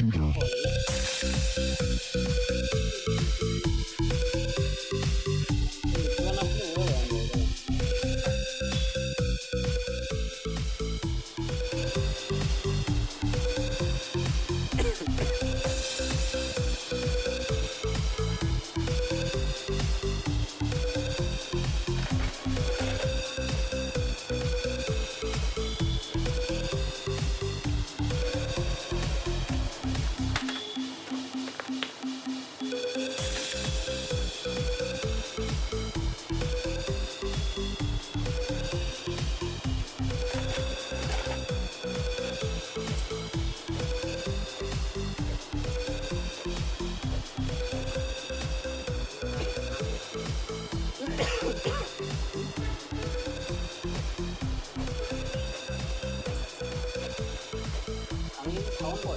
心情好。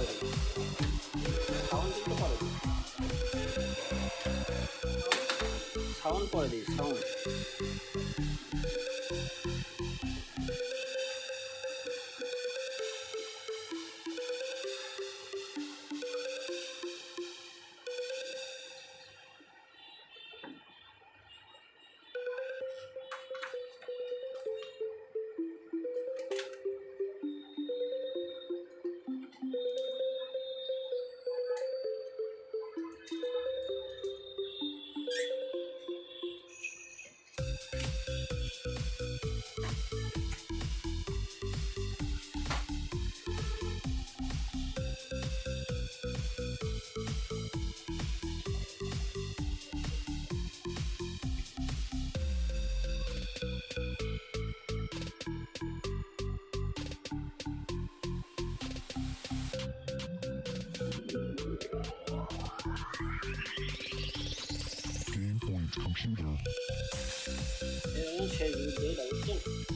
빠르게 사원도 빠르게 사원 빠르게 사원 五千余条短信。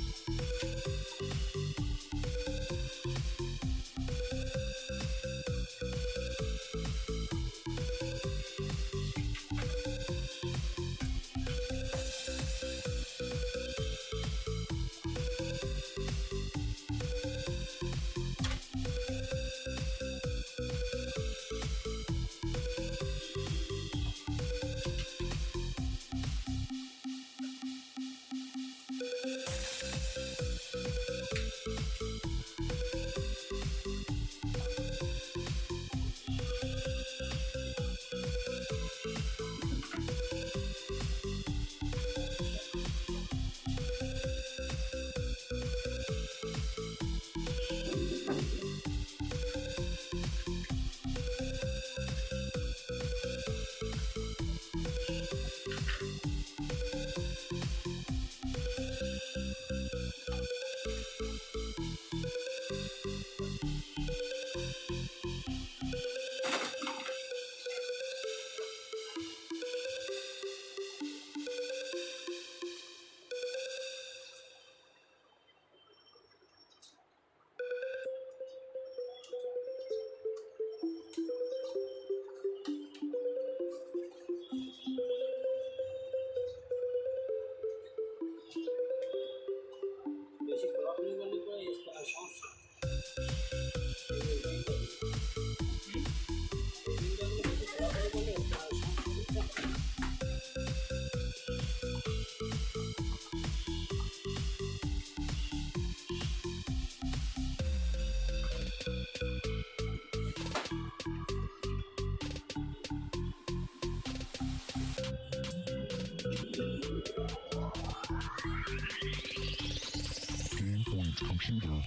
Game Point Computer.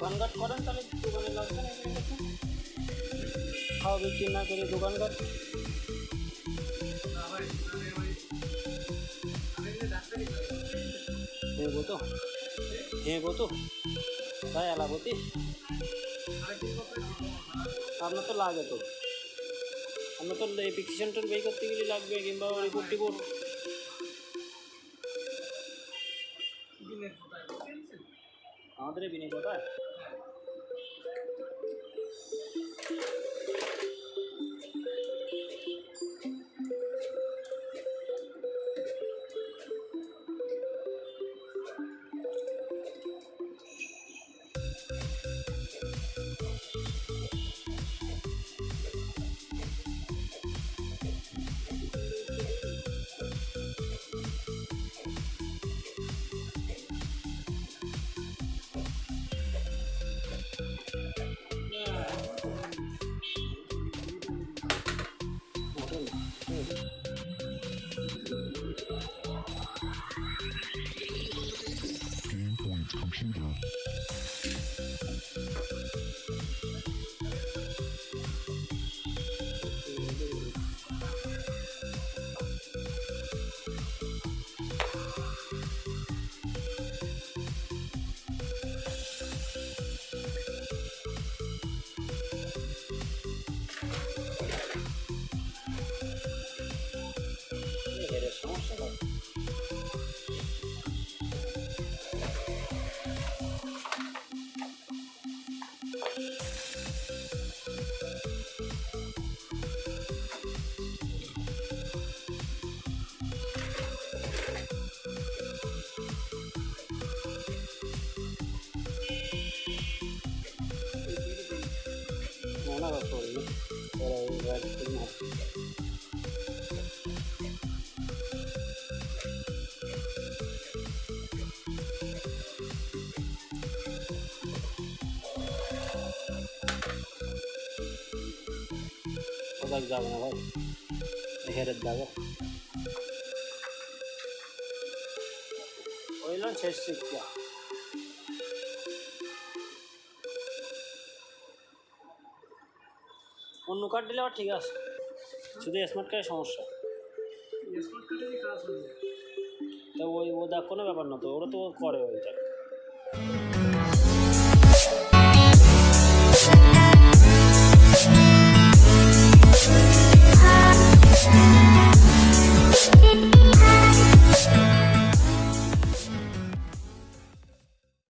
দোকানঘাট করেন, তাহলে দোকানে লাগবে না খাওয়া বিক্রি না করে দোকানঘাট হেবো তো। হেবো তো। তাই এলাবতী আপনার তো লাগে তো। আপনার তো অ্যাপ্লিকেশনটা বের করতে গেলে লাগবে, কিংবা রিপোর্ট টিপোর্ট আমাদের এই বিনয় কোথায় estaba solo, pero igual tenemos O da güzel bana bak. Neheret dağı. Oylan çeşitli ya. অন্য কার্ড দিলে আবার ঠিক আছে। শুধু স্মার্ট কার্ডের সমস্যা। স্মার্ট কার্ডেরই কাজ তো ওই কোনো ব্যাপার না তো ওরা তো করে ওইটা।